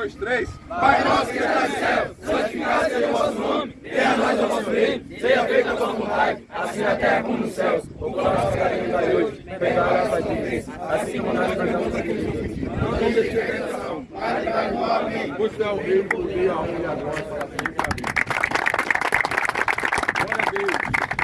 dois, três. Pai nosso que está no céu, santificado seja o vosso nome. Venha a nós o vosso reino. Seja feita a vossa vontade, assim na terra como nos céus. O pão nosso cada dia é de hoje. Perdoa as nossas dívidas, assim como nós perdoamos aqueles Não nos deixe tentação. Para livrar do mal. Amém. Pois é o reino, o poder, a honra e a glória para sempre. Amém. Glória a Deus.